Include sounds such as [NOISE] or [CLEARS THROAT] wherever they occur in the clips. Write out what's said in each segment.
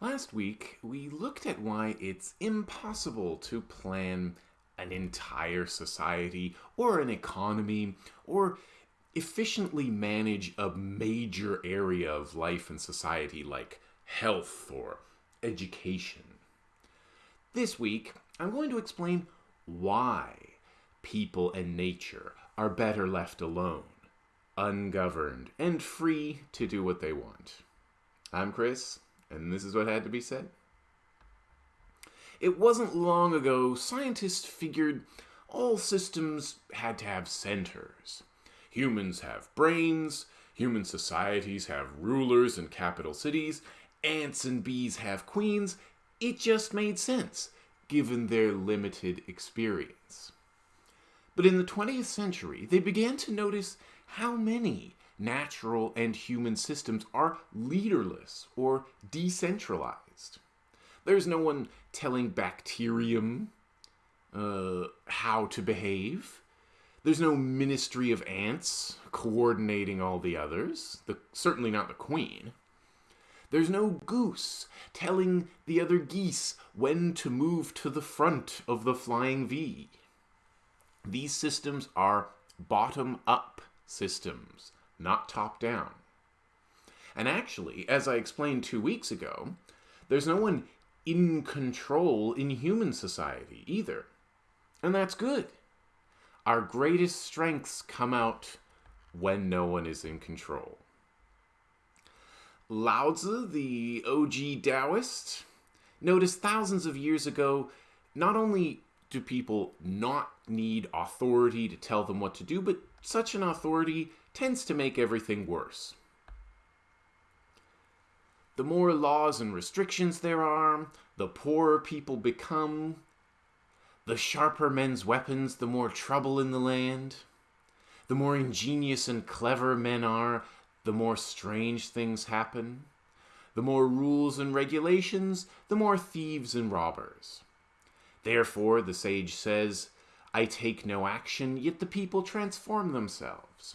Last week, we looked at why it's impossible to plan an entire society or an economy or efficiently manage a major area of life and society like health or education. This week, I'm going to explain why people and nature are better left alone, ungoverned, and free to do what they want. I'm Chris, and this is what had to be said. It wasn't long ago scientists figured all systems had to have centers. Humans have brains, human societies have rulers and capital cities, ants and bees have queens. It just made sense, given their limited experience. But in the 20th century, they began to notice how many natural and human systems are leaderless or decentralized. There's no one telling bacterium uh, how to behave. There's no ministry of ants coordinating all the others, the, certainly not the queen. There's no goose telling the other geese when to move to the front of the flying V. These systems are bottom up systems not top down. And actually, as I explained two weeks ago, there's no one in control in human society either. And that's good. Our greatest strengths come out when no one is in control. Lao Tzu, the OG Taoist, noticed thousands of years ago not only do people not need authority to tell them what to do, but such an authority tends to make everything worse. The more laws and restrictions there are, the poorer people become. The sharper men's weapons, the more trouble in the land. The more ingenious and clever men are, the more strange things happen. The more rules and regulations, the more thieves and robbers. Therefore, the sage says, I take no action, yet the people transform themselves.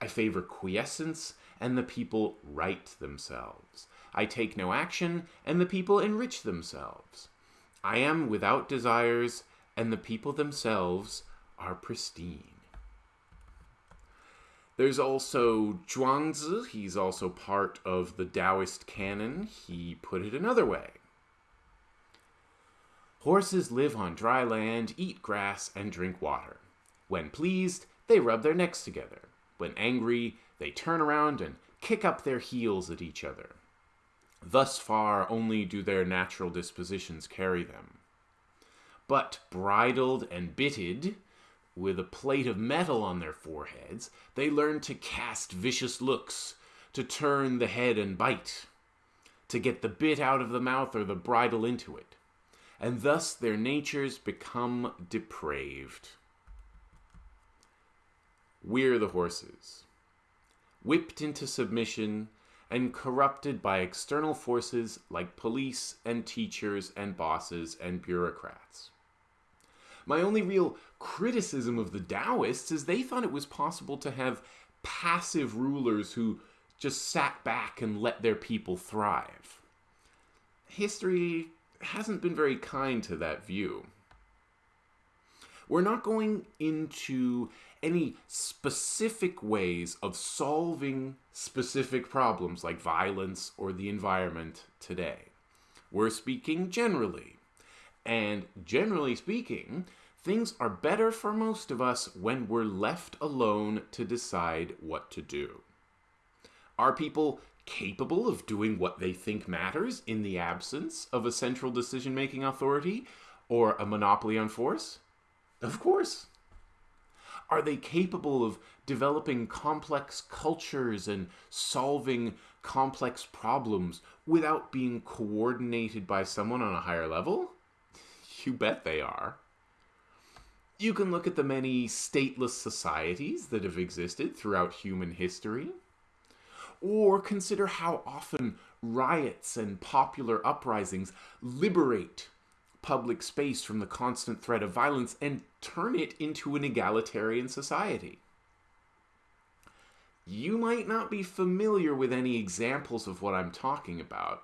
I favor quiescence, and the people right themselves. I take no action, and the people enrich themselves. I am without desires, and the people themselves are pristine. There's also Zhuangzi. He's also part of the Taoist canon. He put it another way. Horses live on dry land, eat grass, and drink water. When pleased, they rub their necks together. When angry, they turn around and kick up their heels at each other. Thus far only do their natural dispositions carry them. But bridled and bitted, with a plate of metal on their foreheads, they learn to cast vicious looks, to turn the head and bite, to get the bit out of the mouth or the bridle into it, and thus their natures become depraved. We're the horses, whipped into submission and corrupted by external forces like police and teachers and bosses and bureaucrats. My only real criticism of the Taoists is they thought it was possible to have passive rulers who just sat back and let their people thrive. History hasn't been very kind to that view. We're not going into any specific ways of solving specific problems like violence or the environment today. We're speaking generally. And generally speaking, things are better for most of us when we're left alone to decide what to do. Are people capable of doing what they think matters in the absence of a central decision making authority or a monopoly on force? Of course. Are they capable of developing complex cultures and solving complex problems without being coordinated by someone on a higher level? You bet they are. You can look at the many stateless societies that have existed throughout human history, or consider how often riots and popular uprisings liberate public space from the constant threat of violence and turn it into an egalitarian society. You might not be familiar with any examples of what I'm talking about,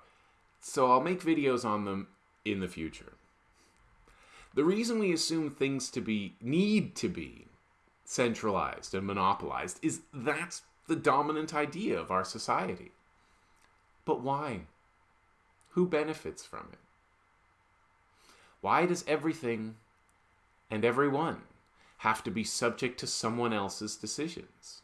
so I'll make videos on them in the future. The reason we assume things to be need to be centralized and monopolized is that's the dominant idea of our society. But why? Who benefits from it? Why does everything and everyone have to be subject to someone else's decisions?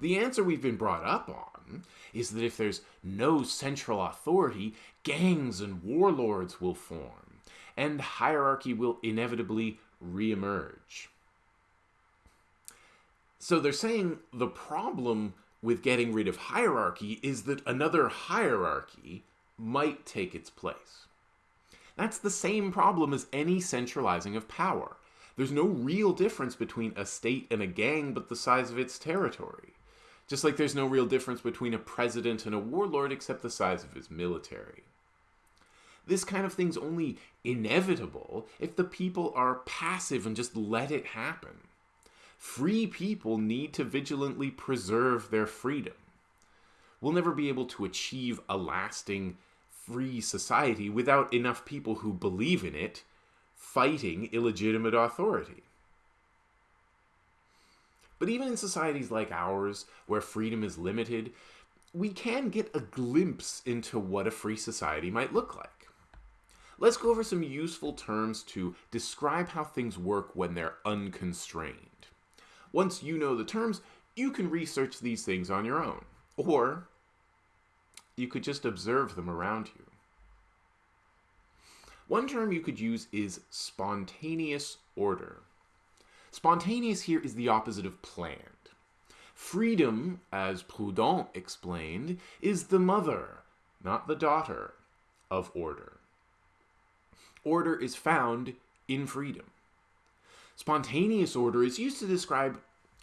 The answer we've been brought up on is that if there's no central authority, gangs and warlords will form, and hierarchy will inevitably reemerge. So they're saying the problem with getting rid of hierarchy is that another hierarchy might take its place. That's the same problem as any centralizing of power. There's no real difference between a state and a gang but the size of its territory. Just like there's no real difference between a president and a warlord except the size of his military. This kind of thing's only inevitable if the people are passive and just let it happen. Free people need to vigilantly preserve their freedom. We'll never be able to achieve a lasting free society without enough people who believe in it fighting illegitimate authority. But even in societies like ours, where freedom is limited, we can get a glimpse into what a free society might look like. Let's go over some useful terms to describe how things work when they're unconstrained. Once you know the terms, you can research these things on your own, or you could just observe them around you. One term you could use is spontaneous order. Spontaneous here is the opposite of planned. Freedom, as Proudhon explained, is the mother, not the daughter, of order. Order is found in freedom. Spontaneous order is used to describe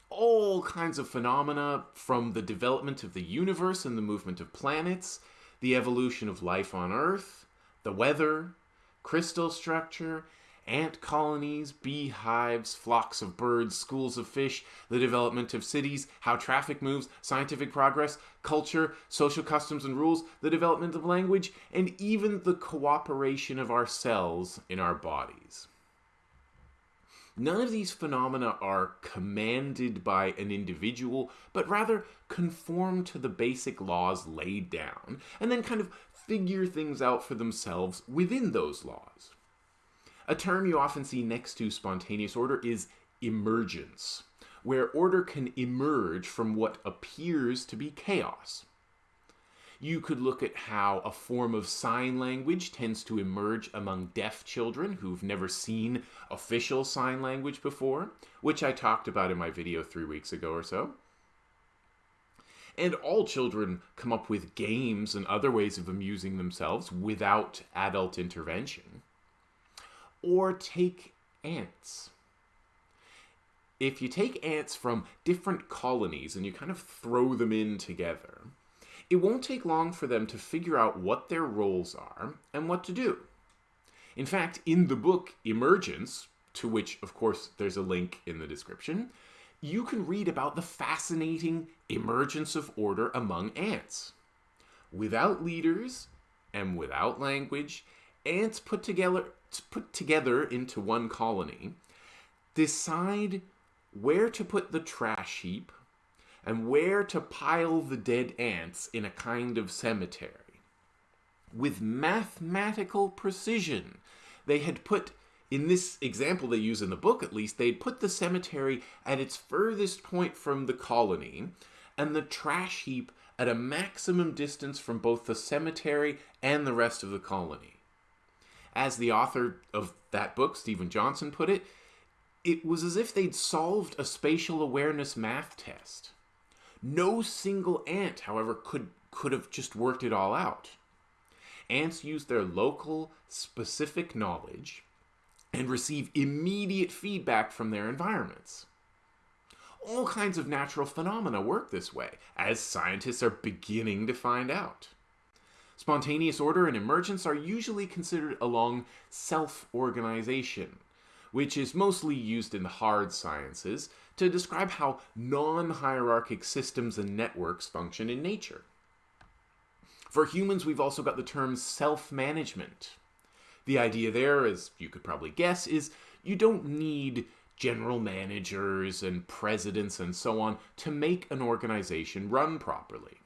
all kinds of phenomena from the development of the universe and the movement of planets, the evolution of life on Earth, the weather, crystal structure, ant colonies, beehives, flocks of birds, schools of fish, the development of cities, how traffic moves, scientific progress, culture, social customs and rules, the development of language, and even the cooperation of our cells in our bodies. None of these phenomena are commanded by an individual, but rather conform to the basic laws laid down, and then kind of figure things out for themselves within those laws. A term you often see next to spontaneous order is emergence, where order can emerge from what appears to be chaos. You could look at how a form of sign language tends to emerge among deaf children who've never seen official sign language before, which I talked about in my video three weeks ago or so. And all children come up with games and other ways of amusing themselves without adult intervention. Or take ants. If you take ants from different colonies and you kind of throw them in together, it won't take long for them to figure out what their roles are and what to do. In fact, in the book Emergence, to which, of course, there's a link in the description, you can read about the fascinating emergence of order among ants. Without leaders and without language, ants put together put together into one colony, decide where to put the trash heap and where to pile the dead ants in a kind of cemetery. With mathematical precision, they had put, in this example they use in the book at least, they'd put the cemetery at its furthest point from the colony and the trash heap at a maximum distance from both the cemetery and the rest of the colony as the author of that book, Steven Johnson, put it, it was as if they'd solved a spatial awareness math test. No single ant, however, could, could have just worked it all out. Ants use their local, specific knowledge and receive immediate feedback from their environments. All kinds of natural phenomena work this way, as scientists are beginning to find out. Spontaneous order and emergence are usually considered along self-organization, which is mostly used in the hard sciences to describe how non-hierarchic systems and networks function in nature. For humans, we've also got the term self management. The idea there, as you could probably guess, is you don't need general managers and presidents and so on to make an organization run properly.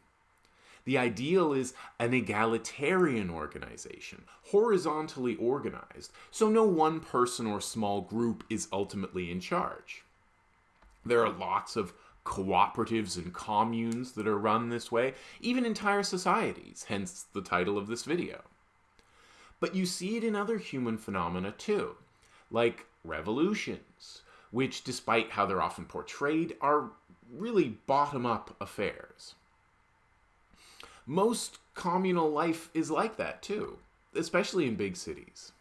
The ideal is an egalitarian organization, horizontally organized, so no one person or small group is ultimately in charge. There are lots of cooperatives and communes that are run this way, even entire societies, hence the title of this video. But you see it in other human phenomena too, like revolutions, which, despite how they're often portrayed, are really bottom up affairs. Most communal life is like that too, especially in big cities.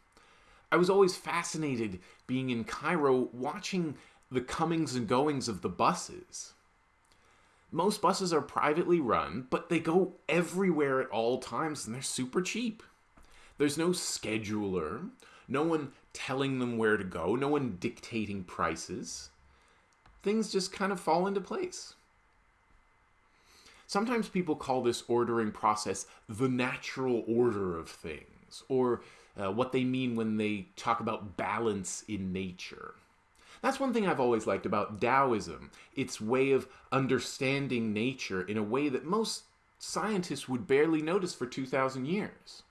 I was always fascinated being in Cairo watching the comings and goings of the buses. Most buses are privately run, but they go everywhere at all times and they're super cheap. There's no scheduler, no one telling them where to go, no one dictating prices. Things just kind of fall into place. Sometimes people call this ordering process the natural order of things, or uh, what they mean when they talk about balance in nature. That's one thing I've always liked about Taoism its way of understanding nature in a way that most scientists would barely notice for 2,000 years.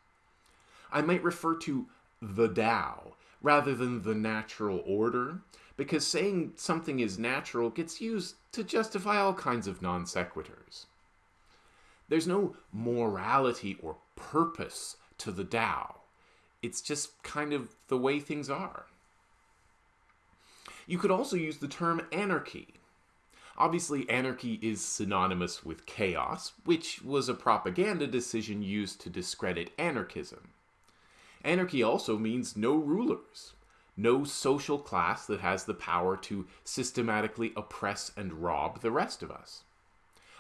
I might refer to the Tao rather than the natural order, because saying something is natural gets used to justify all kinds of non sequiturs. There's no morality or purpose to the Tao. It's just kind of the way things are. You could also use the term anarchy. Obviously, anarchy is synonymous with chaos, which was a propaganda decision used to discredit anarchism. Anarchy also means no rulers, no social class that has the power to systematically oppress and rob the rest of us.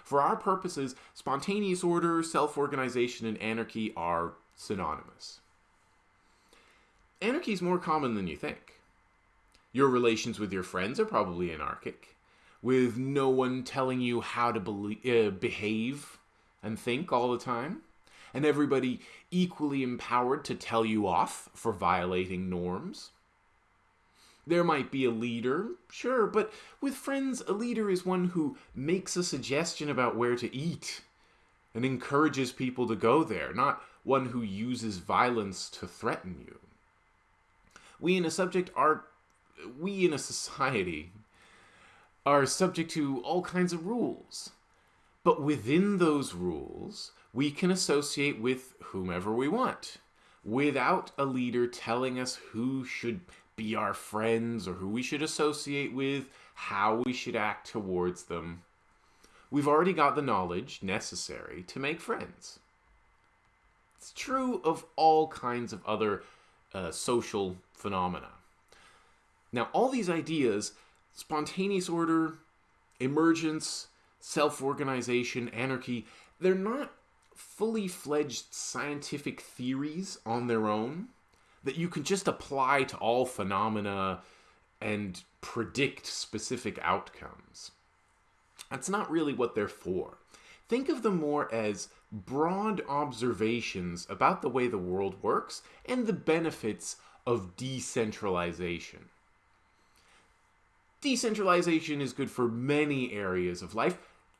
For our purposes, spontaneous order, self organization, and anarchy are synonymous. Anarchy is more common than you think. Your relations with your friends are probably anarchic, with no one telling you how to be- uh, behave and think all the time, and everybody equally empowered to tell you off for violating norms. There might be a leader, sure, but with friends, a leader is one who makes a suggestion about where to eat and encourages people to go there, not one who uses violence to threaten you. We in a subject are we in a society are subject to all kinds of rules. But within those rules, we can associate with whomever we want without a leader telling us who should be our friends or who we should associate with, how we should act towards them. We've already got the knowledge necessary to make friends. It's true of all kinds of other uh, social phenomena. Now, all these ideas spontaneous order, emergence, self organization, anarchy they're not fully fledged scientific theories on their own that you can just apply to all phenomena and predict specific outcomes. That's not really what they're for. Think of them more as broad observations about the way the world works and the benefits of decentralization. Decentralization is good for many areas of life,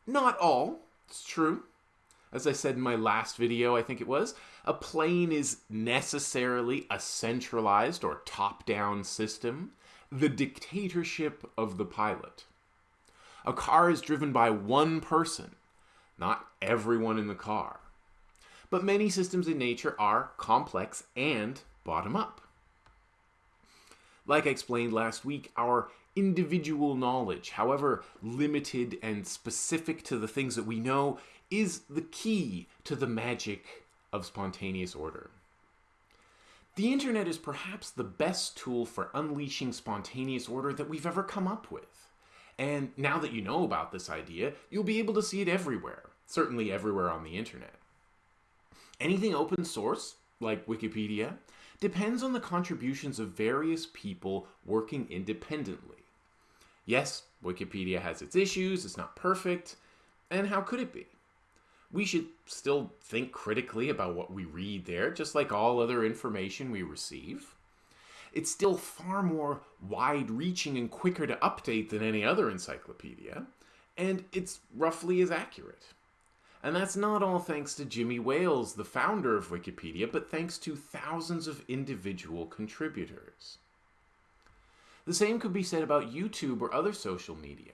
not all, it's true. As I said in my last video, I think it was, a plane is necessarily a centralized or top down system, the dictatorship of the pilot. A car is driven by one person, not everyone in the car. But many systems in nature are complex and bottom up. Like I explained last week, our individual knowledge, however limited and specific to the things that we know, is the key to the magic of spontaneous order. The internet is perhaps the best tool for unleashing spontaneous order that we've ever come up with. And now that you know about this idea, you'll be able to see it everywhere, certainly everywhere on the internet. Anything open source, like Wikipedia, depends on the contributions of various people working independently. Yes, Wikipedia has its issues, it's not perfect, and how could it be? We should still think critically about what we read there, just like all other information we receive. It's still far more wide reaching and quicker to update than any other encyclopedia, and it's roughly as accurate. And that's not all thanks to Jimmy Wales, the founder of Wikipedia, but thanks to thousands of individual contributors. The same could be said about YouTube or other social media.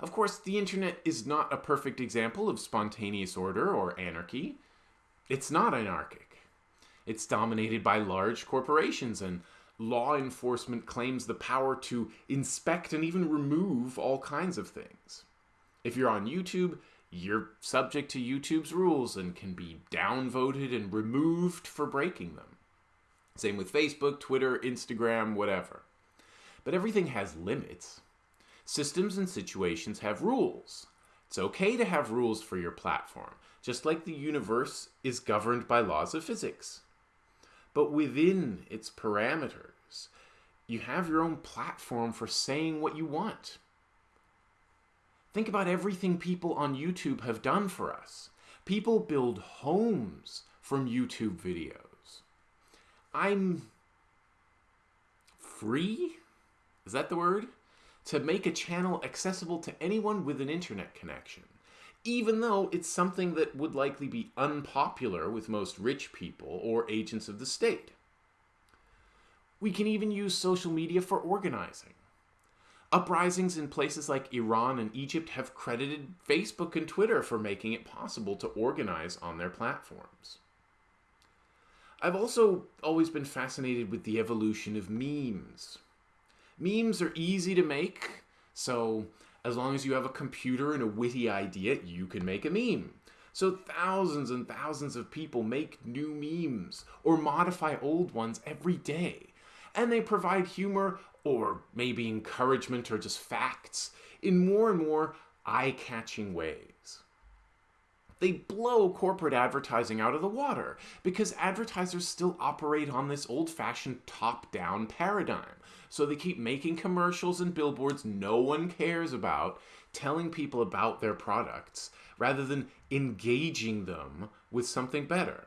Of course, the internet is not a perfect example of spontaneous order or anarchy. It's not anarchic. It's dominated by large corporations, and law enforcement claims the power to inspect and even remove all kinds of things. If you're on YouTube, you're subject to YouTube's rules and can be downvoted and removed for breaking them. Same with Facebook, Twitter, Instagram, whatever. But everything has limits. Systems and situations have rules. It's okay to have rules for your platform, just like the universe is governed by laws of physics. But within its parameters, you have your own platform for saying what you want. Think about everything people on YouTube have done for us. People build homes from YouTube videos. I'm free? Is that the word? To make a channel accessible to anyone with an internet connection, even though it's something that would likely be unpopular with most rich people or agents of the state. We can even use social media for organizing. Uprisings in places like Iran and Egypt have credited Facebook and Twitter for making it possible to organize on their platforms. I've also always been fascinated with the evolution of memes. Memes are easy to make, so as long as you have a computer and a witty idea, you can make a meme. So thousands and thousands of people make new memes or modify old ones every day. And they provide humor or maybe encouragement or just facts in more and more eye catching ways. They blow corporate advertising out of the water because advertisers still operate on this old fashioned top down paradigm. So they keep making commercials and billboards no one cares about, telling people about their products, rather than engaging them with something better.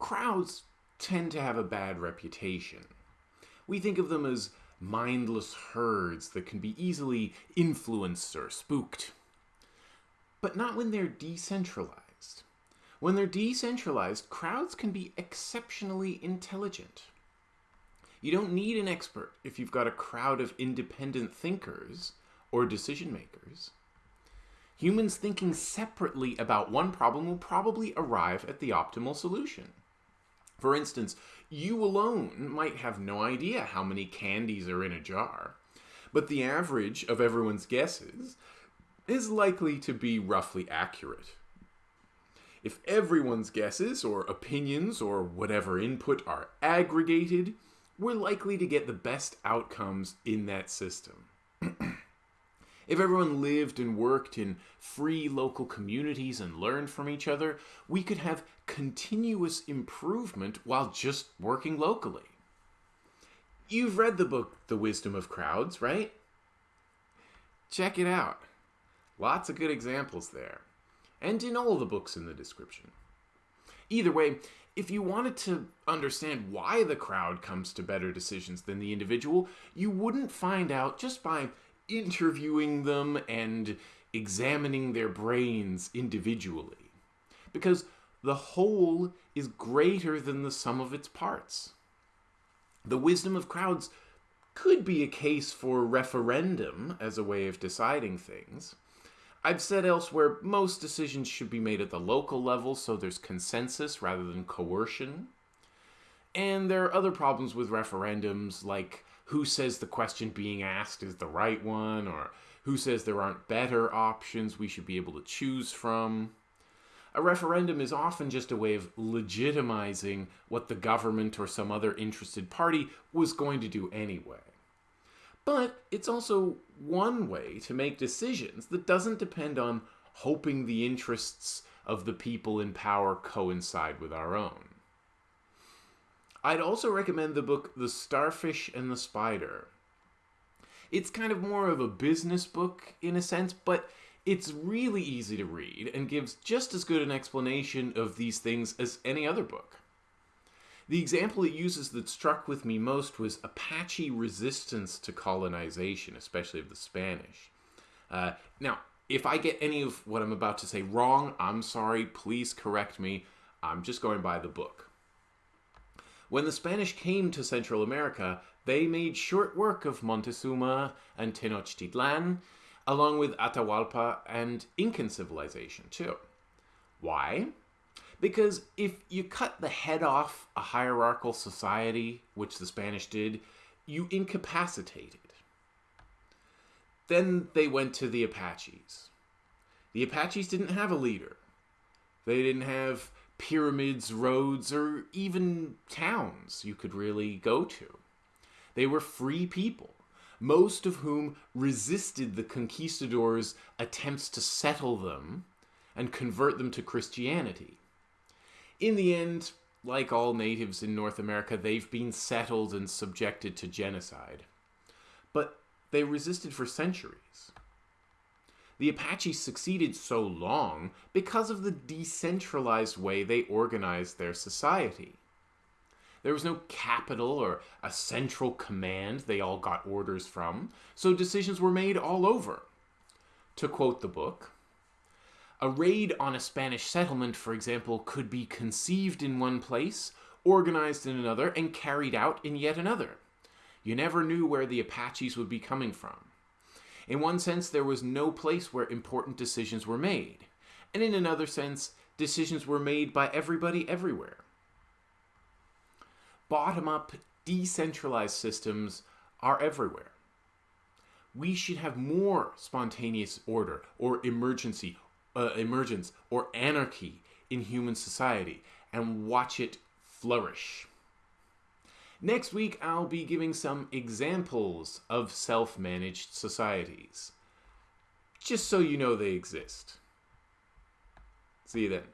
Crowds tend to have a bad reputation we think of them as mindless herds that can be easily influenced or spooked. But not when they're decentralized. When they're decentralized, crowds can be exceptionally intelligent. You don't need an expert if you've got a crowd of independent thinkers or decision makers. Humans thinking separately about one problem will probably arrive at the optimal solution. For instance, you alone might have no idea how many candies are in a jar, but the average of everyone's guesses is likely to be roughly accurate. If everyone's guesses or opinions or whatever input are aggregated, we're likely to get the best outcomes in that system. [CLEARS THROAT] If everyone lived and worked in free local communities and learned from each other, we could have continuous improvement while just working locally. You've read the book The Wisdom of Crowds, right? Check it out. Lots of good examples there. And in all the books in the description. Either way, if you wanted to understand why the crowd comes to better decisions than the individual, you wouldn't find out just by interviewing them and examining their brains individually. Because the whole is greater than the sum of its parts. The wisdom of crowds could be a case for referendum as a way of deciding things. I've said elsewhere most decisions should be made at the local level so there's consensus rather than coercion. And there are other problems with referendums like who says the question being asked is the right one, or who says there aren't better options we should be able to choose from. A referendum is often just a way of legitimizing what the government or some other interested party was going to do anyway. But it's also one way to make decisions that doesn't depend on hoping the interests of the people in power coincide with our own. I'd also recommend the book The Starfish and the Spider. It's kind of more of a business book in a sense, but It's really easy to read and gives just as good an explanation of these things as any other book. The example it uses that struck with me most was Apache resistance to colonization, especially of the Spanish. Uh, now, if I get any of what I'm about to say wrong, I'm sorry, please correct me. I'm just going by the book. When the Spanish came to Central America, they made short work of Montezuma and Tenochtitlan, along with Atahualpa and Incan civilization, too. Why? Because if you cut the head off a hierarchical society, which the Spanish did, you incapacitate it. Then they went to the Apaches. The Apaches didn't have a leader. They didn't have pyramids, roads, or even towns you could really go to. They were free people, most of whom resisted the conquistadors' attempts to settle them and convert them to Christianity. In the end, like all natives in North America, they've been settled and subjected to genocide. But they resisted for centuries. The Apaches succeeded so long because of the decentralized way they organized their society. There was no capital or a central command they all got orders from, so decisions were made all over. To quote the book, a raid on a Spanish settlement, for example, could be conceived in one place, organized in another, and carried out in yet another. You never knew where the Apaches would be coming from. In one sense, there was no place where important decisions were made. And in another sense, decisions were made by everybody everywhere bottom up, decentralized systems are everywhere. We should have more spontaneous order or emergency, uh, emergence or anarchy in human society and watch it flourish. Next week, I'll be giving some examples of self managed societies, just so you know they exist. See you then.